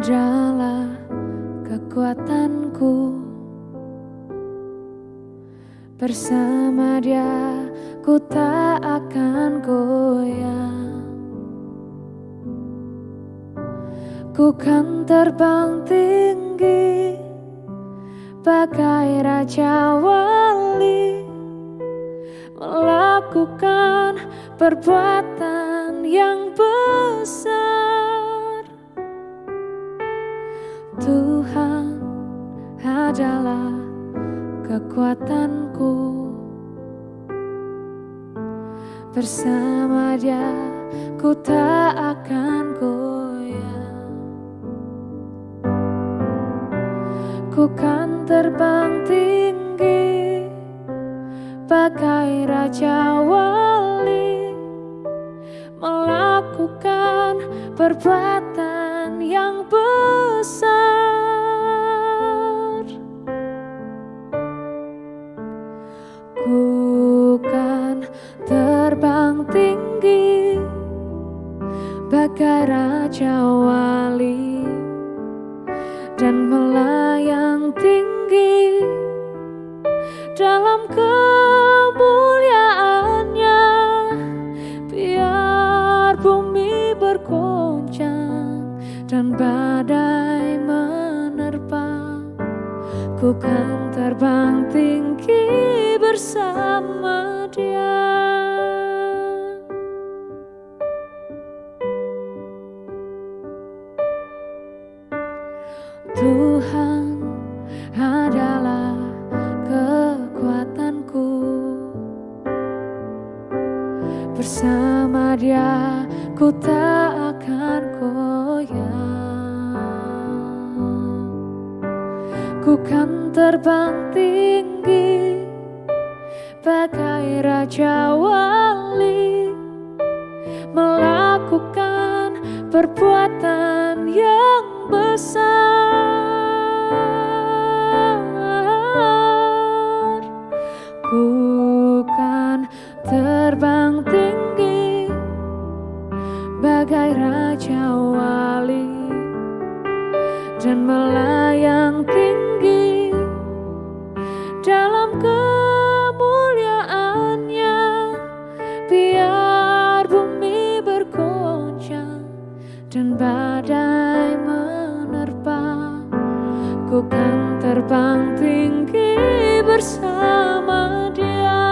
adalah kekuatanku. Bersama dia ku tak akan goyah Ku kan terbang tinggi Bagai Raja Wali Melakukan perbuatan yang benar. Adalah kekuatanku. Bersama dia ku tak akan goyah. Ku kan terbang tinggi Bagai raja wali Melakukan perbuatan yang besar Bagai Raja Wali Dan melayang tinggi Dalam kemuliaannya. Biar bumi bergoncang Dan badai menerpa Ku kan terbang tinggi bersama dia Tuhan adalah kekuatanku. Bersama dia ku tak akan goyah Ku kan terbang tinggi bagai raja wali melakukan perbuatan yang besar. Ku kan terbang tinggi bagai raja wali dan melayang tinggi dalam dan badai menerpa Ku kan terbang tinggi bersama dia.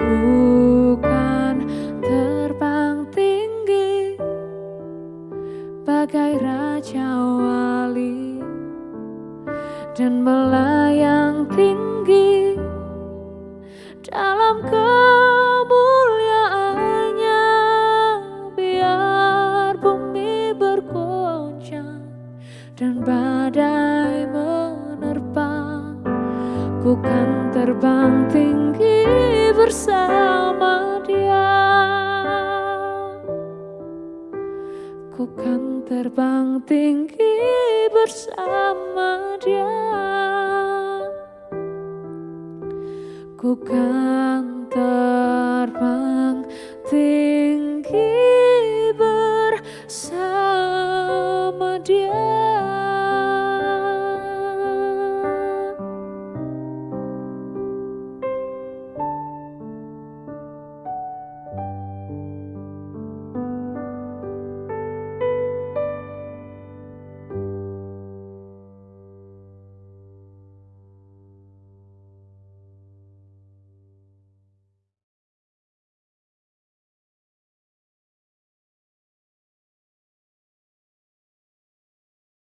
Ku kan terbang tinggi Bagai Raja Wali Dan melayang tinggi dan badai menerpa Ku kan terbang tinggi bersama dia. Ku kan terbang tinggi bersama dia. Ku kan